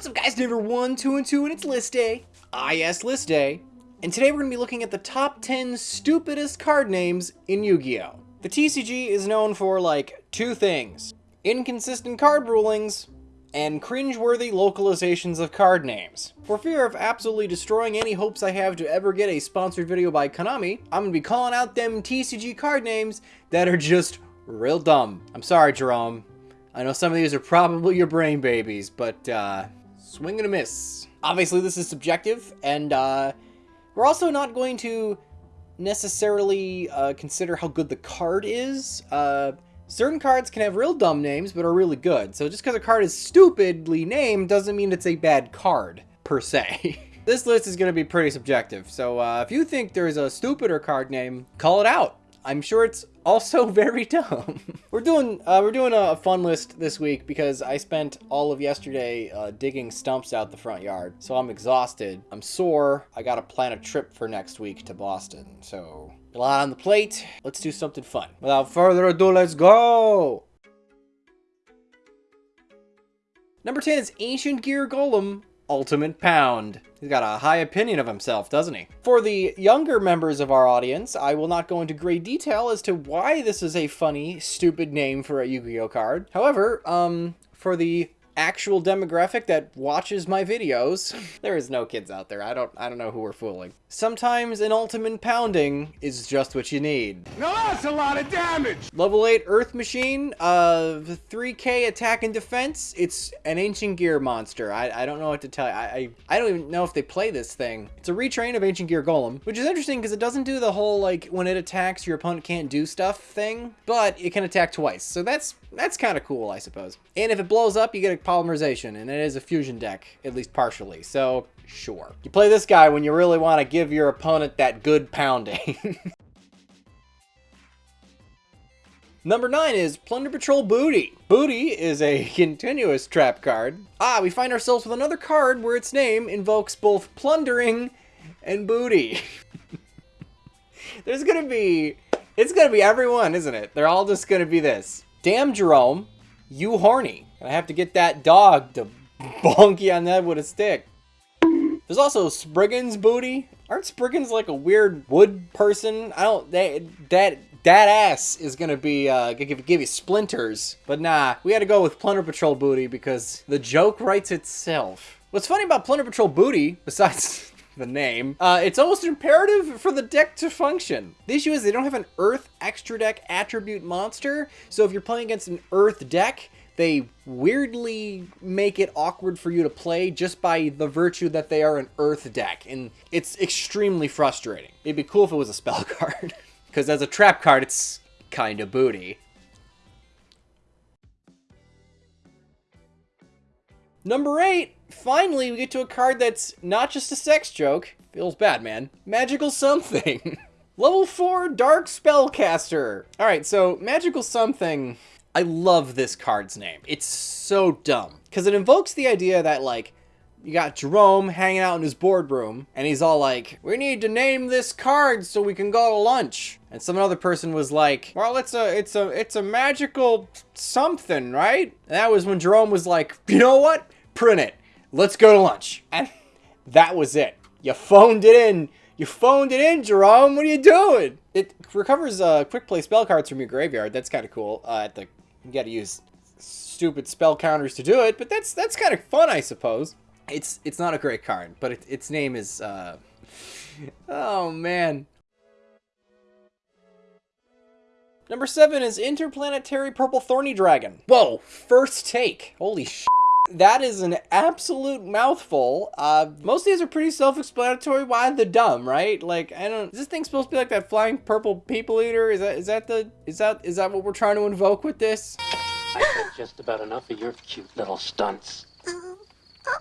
What's up guys, number 1, 2, and 2, and it's list day. Ah yes, list day. And today we're going to be looking at the top 10 stupidest card names in Yu-Gi-Oh! The TCG is known for, like, two things. Inconsistent card rulings, and cringeworthy localizations of card names. For fear of absolutely destroying any hopes I have to ever get a sponsored video by Konami, I'm gonna be calling out them TCG card names that are just real dumb. I'm sorry, Jerome. I know some of these are probably your brain babies, but, uh, swing and a miss. Obviously, this is subjective, and, uh, we're also not going to necessarily, uh, consider how good the card is. Uh, certain cards can have real dumb names, but are really good. So just because a card is stupidly named doesn't mean it's a bad card, per se. this list is going to be pretty subjective, so uh, if you think there's a stupider card name, call it out. I'm sure it's also very dumb. we're doing uh, we're doing a fun list this week because I spent all of yesterday uh, digging stumps out the front yard. So I'm exhausted. I'm sore. I gotta plan a trip for next week to Boston. So a lot on the plate. Let's do something fun. Without further ado, let's go! Number 10 is Ancient Gear Golem Ultimate Pound. He's got a high opinion of himself, doesn't he? For the younger members of our audience, I will not go into great detail as to why this is a funny, stupid name for a Yu-Gi-Oh card. However, um, for the actual demographic that watches my videos. there is no kids out there. I don't I don't know who we're fooling. Sometimes an ultimate pounding is just what you need. Now that's a lot of damage! Level 8 Earth Machine, uh, 3k attack and defense. It's an Ancient Gear monster. I, I don't know what to tell you. I, I, I don't even know if they play this thing. It's a retrain of Ancient Gear Golem, which is interesting because it doesn't do the whole, like, when it attacks, your opponent can't do stuff thing, but it can attack twice. So that's that's kind of cool, I suppose. And if it blows up, you get a polymerization, and it is a fusion deck, at least partially. So Sure. You play this guy when you really want to give your opponent that good pounding. Number 9 is Plunder Patroll Booty. Booty is a continuous trap card. Ah, we find ourselves with another card where its name invokes both plundering and booty. There's gonna be... It's gonna be everyone, isn't it? They're all just gonna be this. Damn, Jerome, you horny. I have to get that dog to bonk you on that with a stick. There's also Spriggan's booty. Aren't Spriggans like a weird wood person? I don't, they, that, that ass is gonna be, uh, give, give you splinters. But nah, we had to go with Plunder Patroll booty because the joke writes itself. What's funny about Plunder Patroll booty, besides the name, uh, it's almost imperative for the deck to function. The issue is they don't have an Earth extra deck attribute monster, so if you're playing against an Earth deck, they weirdly make it awkward for you to play just by the virtue that they are an earth deck, and it's extremely frustrating. It'd be cool if it was a spell card, because as a trap card, it's kind of booty. Number 8, finally we get to a card that's not just a sex joke. Feels bad, man. Magical something. Level 4 Dark Spellcaster. Alright, so Magical Something I love this card's name. It's so dumb. Because it invokes the idea that, like, you got Jerome hanging out in his boardroom, and he's all like, we need to name this card so we can go to lunch. And some other person was like, well, it's a, it's a, it's a magical something, right? And that was when Jerome was like, you know what? Print it. Let's go to lunch. And that was it. You phoned it in. You phoned it in, Jerome. What are you doing? It recovers uh, quick play spell cards from your graveyard. That's kind of cool uh, at the you got to use stupid spell counters to do it, but that's that's kind of fun, I suppose. It's it's not a great card, but it, its name is. Uh... Oh man. Number seven is Interplanetary Purple Thorny Dragon. Whoa, first take. Holy sh! That is an absolute mouthful. Uh, most of these are pretty self-explanatory. Why the dumb, right? Like, I don't. Is this thing supposed to be like that flying purple people eater? Is that is that the is that is that what we're trying to invoke with this? I've had just about enough of your cute little stunts.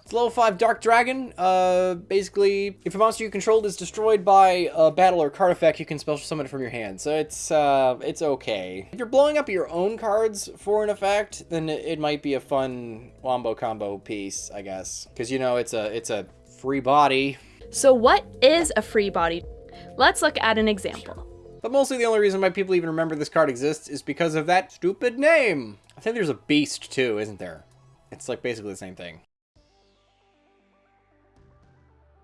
It's level 5 Dark Dragon. Uh, basically, if a monster you controlled is destroyed by a battle or card effect, you can special summon it from your hand. So it's, uh, it's okay. If you're blowing up your own cards for an effect, then it, might be a fun wombo combo piece, I guess. Because, you know, it's a, it's a free body. So what is a free body? Let's look at an example. But mostly the only reason why people even remember this card exists is because of that stupid name. I think there's a beast too, isn't there? It's like basically the same thing.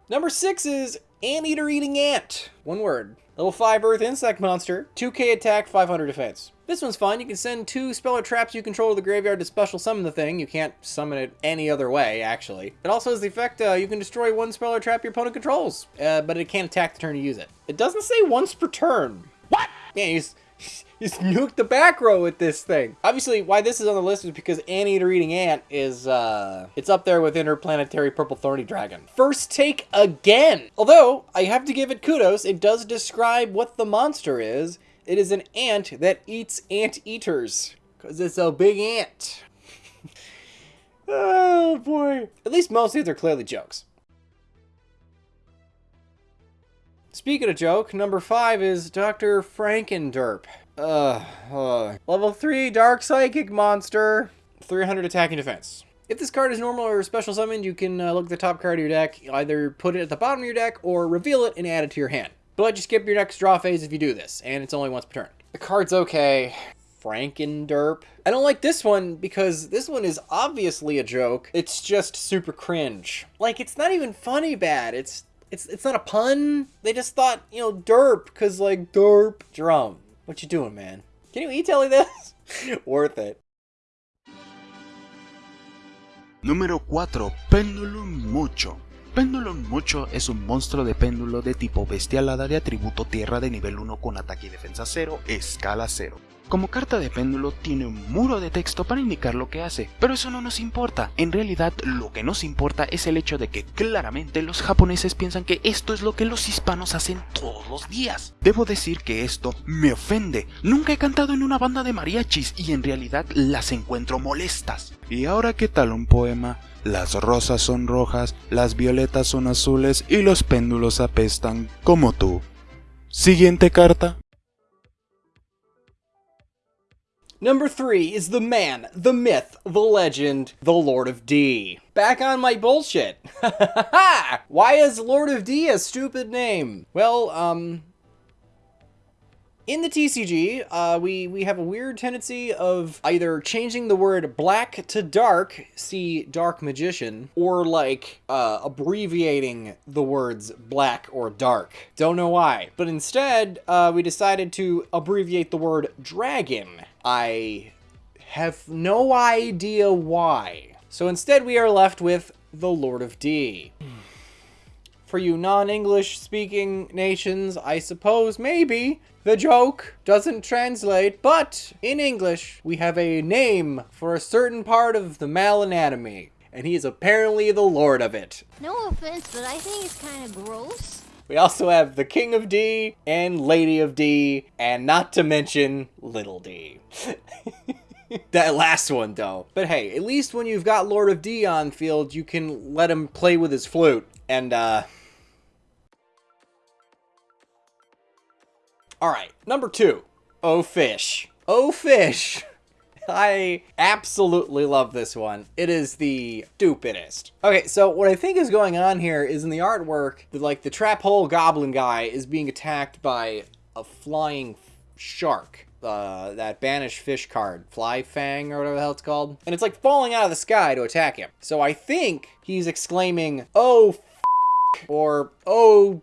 Number six is Anteater Eating Ant. One word. Level 5 Earth Insect Monster. 2k attack, 500 defense. This one's fun. You can send two speller traps you control to the graveyard to special summon the thing. You can't summon it any other way, actually. It also has the effect uh, you can destroy one speller trap your opponent controls, uh, but it can't attack the turn you use it. It doesn't say once per turn. What? Yeah, you just, just nuke the back row with this thing. Obviously, why this is on the list is because Anteater Eating Ant is, uh, it's up there with Interplanetary Purple Thorny Dragon. First take again. Although, I have to give it kudos, it does describe what the monster is, it is an ant that eats ant eaters. Because it's a big ant. oh boy. At least most of these are clearly jokes. Speaking of joke, number five is Dr. Frankenderp. Uh, uh, level 3 Dark Psychic Monster. 300 attacking defense. If this card is normal or special summoned, you can uh, look at the top card of your deck, either put it at the bottom of your deck or reveal it and add it to your hand. But let you skip your next draw phase if you do this, and it's only once per turn. The card's okay. Frankenderp. I don't like this one because this one is obviously a joke. It's just super cringe. Like, it's not even funny bad. It's it's it's not a pun. They just thought, you know, derp, because, like, derp. Drum. What you doing, man? Can you e-telly this? Worth it. Número 4. Pendulum Mucho. Pendulum Mucho es un monstruo de péndulo de tipo bestial hada de atributo tierra de nivel 1 con ataque y defensa 0, escala 0. Como carta de péndulo tiene un muro de texto para indicar lo que hace, pero eso no nos importa. En realidad lo que nos importa es el hecho de que claramente los japoneses piensan que esto es lo que los hispanos hacen todos los días. Debo decir que esto me ofende. Nunca he cantado en una banda de mariachis y en realidad las encuentro molestas. ¿Y ahora qué tal un poema? Las rosas son rojas, las violetas son azules y los péndulos apestan como tú. Siguiente carta. Number three is the man, the myth, the legend, the Lord of D. Back on my bullshit. Why is Lord of D a stupid name? Well, um, in the TCG, uh, we, we have a weird tendency of either changing the word black to dark, see Dark Magician, or like uh, abbreviating the words black or dark. Don't know why. But instead, uh, we decided to abbreviate the word dragon. I have no idea why. So instead, we are left with the Lord of D. For you non-English speaking nations, I suppose maybe the joke doesn't translate, but in English, we have a name for a certain part of the male anatomy, and he is apparently the lord of it. No offense, but I think it's kind of gross. We also have the King of D and Lady of D, and not to mention Little D. that last one, though. But hey, at least when you've got Lord of D on field, you can let him play with his flute. And, uh... Alright, number two. Oh Fish. Oh Fish! I absolutely love this one. It is the stupidest. Okay, so what I think is going on here is in the artwork, like the trap hole goblin guy is being attacked by a flying shark. Uh, that banish fish card, Fly Fang or whatever the hell it's called. And it's like falling out of the sky to attack him. So I think he's exclaiming, oh or oh.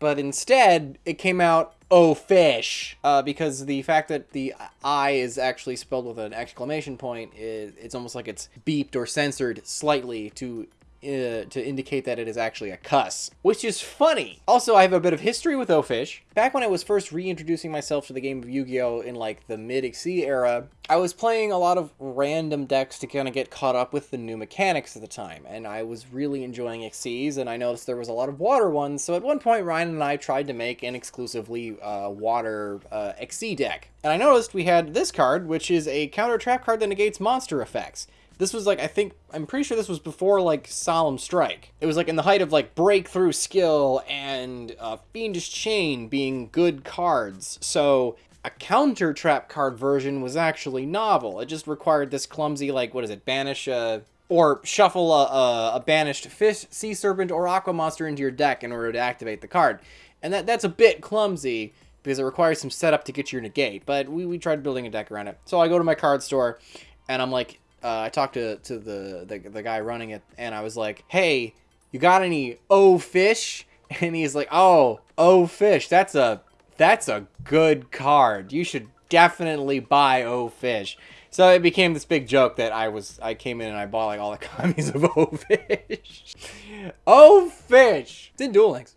But instead, it came out, oh fish. Uh, because the fact that the i is actually spelled with an exclamation point it's almost like it's beeped or censored slightly to uh, to indicate that it is actually a cuss, which is funny. Also, I have a bit of history with O-Fish. Back when I was first reintroducing myself to the game of Yu-Gi-Oh! in like the mid-Xyz era, I was playing a lot of random decks to kind of get caught up with the new mechanics at the time, and I was really enjoying Xyz, and I noticed there was a lot of water ones, so at one point Ryan and I tried to make an exclusively uh, water uh, Xyz deck. And I noticed we had this card, which is a counter trap card that negates monster effects. This was like, I think, I'm pretty sure this was before like Solemn Strike. It was like in the height of like Breakthrough Skill and uh, Fiendish Chain being good cards. So a counter trap card version was actually novel. It just required this clumsy, like, what is it, banish a. Or shuffle a, a, a banished fish, sea serpent, or aqua monster into your deck in order to activate the card. And that that's a bit clumsy because it requires some setup to get your negate. But we, we tried building a deck around it. So I go to my card store and I'm like, uh, I talked to, to the, the, the guy running it, and I was like, hey, you got any O fish? And he's like, oh, O fish. That's a that's a good card. You should definitely buy O fish. So it became this big joke that I was I came in and I bought like all the copies of O fish. O fish. It's in Duel Links.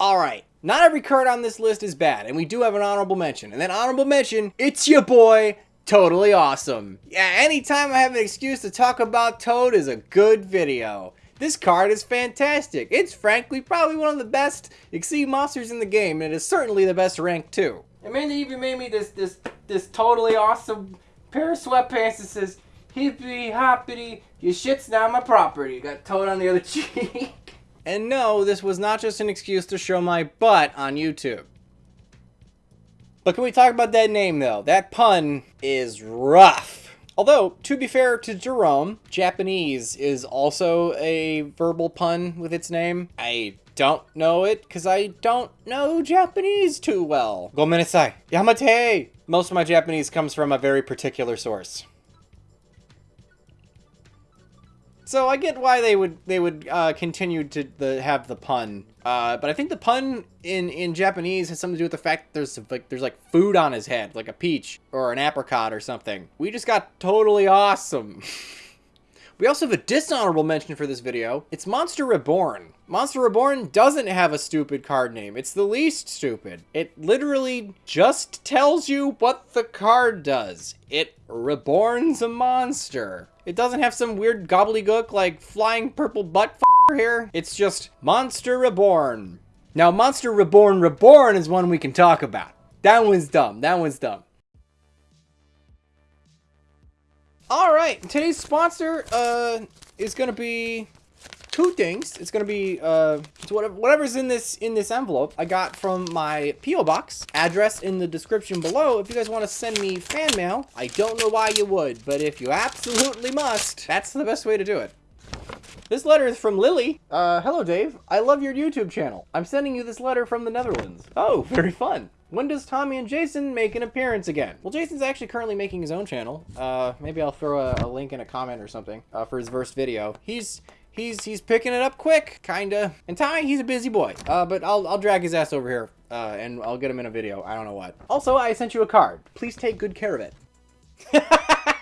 Alright, not every card on this list is bad, and we do have an honorable mention. And that honorable mention, it's your boy, Toadally Awesome. Yeah, anytime I have an excuse to talk about Toad is a good video. This card is fantastic. It's frankly probably one of the best Xyz monsters in the game, and it is certainly the best rank two. And man, they even made me this this this totally awesome pair of sweatpants that says hippity hoppity, your shit's not my property. You got Toad on the other cheek. And no, this was not just an excuse to show my butt on YouTube. But can we talk about that name though? That pun is rough. Although, to be fair to Jerome, Japanese is also a verbal pun with its name. I don't know it because I don't know Japanese too well. Gomenasai. Yamate! Most of my Japanese comes from a very particular source. So I get why they would they would uh, continue to the, have the pun, uh, but I think the pun in in Japanese has something to do with the fact that there's like there's like food on his head, like a peach or an apricot or something. We just got totally awesome. we also have a dishonorable mention for this video. It's Monster Reborn. Monster Reborn doesn't have a stupid card name. It's the least stupid. It literally just tells you what the card does. It reborns a monster. It doesn't have some weird gobbledygook like flying purple butt here. It's just Monster Reborn. Now, Monster Reborn Reborn is one we can talk about. That one's dumb. That one's dumb. All right, today's sponsor uh, is gonna be two things. It's gonna be uh, whatever's in this in this envelope I got from my PO box. Address in the description below. If you guys want to send me fan mail, I don't know why you would, but if you absolutely must, that's the best way to do it. This letter is from Lily. Uh, hello Dave. I love your YouTube channel. I'm sending you this letter from the Netherlands. Oh, very fun. When does Tommy and Jason make an appearance again? Well, Jason's actually currently making his own channel. Uh, maybe I'll throw a, a link in a comment or something uh, for his first video. He's he's he's picking it up quick, kinda. And Tommy, he's a busy boy. Uh, but I'll I'll drag his ass over here, uh, and I'll get him in a video. I don't know what. Also, I sent you a card. Please take good care of it.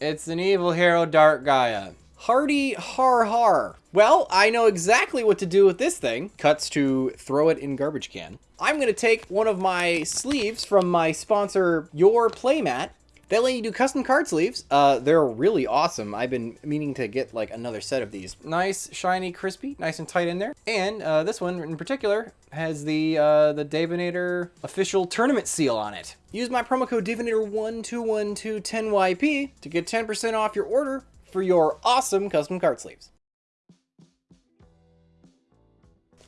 it's an evil hero, Dark Gaia. Hardy har har. Well, I know exactly what to do with this thing. Cuts to throw it in garbage can. I'm gonna take one of my sleeves from my sponsor, Your Playmat, they let you do custom card sleeves. Uh, they're really awesome. I've been meaning to get like another set of these. Nice, shiny, crispy, nice and tight in there. And uh, this one in particular has the uh, the Davinator official tournament seal on it. Use my promo code Davinator121210YP to get 10% off your order for your awesome custom card sleeves.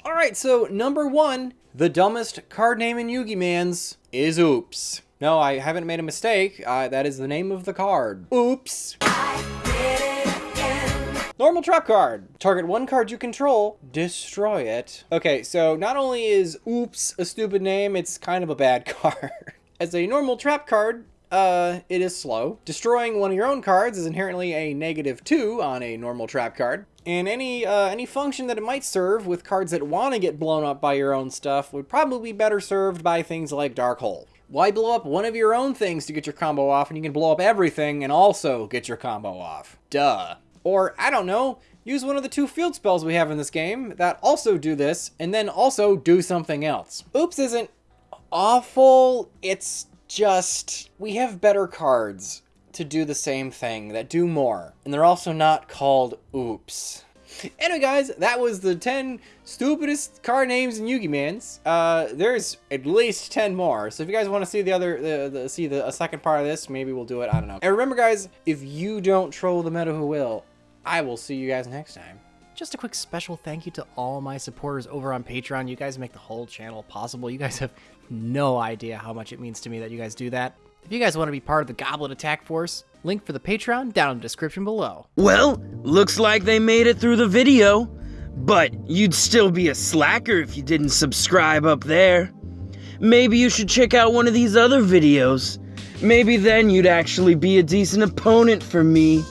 Alright, so number one, the dumbest card name in Yugi Man's is Oops. No, I haven't made a mistake. Uh, that is the name of the card. Oops. Normal trap card. Target one card you control, destroy it. Okay, so not only is Oops a stupid name, it's kind of a bad card. As a normal trap card, uh, it is slow. Destroying one of your own cards is inherently a negative two on a normal trap card. And any uh, any function that it might serve with cards that want to get blown up by your own stuff would probably be better served by things like Dark Hole. Why blow up one of your own things to get your combo off and you can blow up everything and also get your combo off? Duh. Or, I don't know, use one of the two field spells we have in this game that also do this and then also do something else. Oops isn't awful, it's just, we have better cards to do the same thing that do more. And they're also not called oops. Anyway, guys, that was the 10 stupidest card names in Yugi Man's. Uh, there's at least 10 more. So if you guys want to see the other, the, the, see the second part of this, maybe we'll do it. I don't know. And remember, guys, if you don't troll the meta who will, I will see you guys next time. Just a quick special thank you to all my supporters over on Patreon. You guys make the whole channel possible. You guys have no idea how much it means to me that you guys do that. If you guys want to be part of the Goblet Attack Force, link for the Patreon down in the description below. Well, looks like they made it through the video. But you'd still be a slacker if you didn't subscribe up there. Maybe you should check out one of these other videos. Maybe then you'd actually be a decent opponent for me.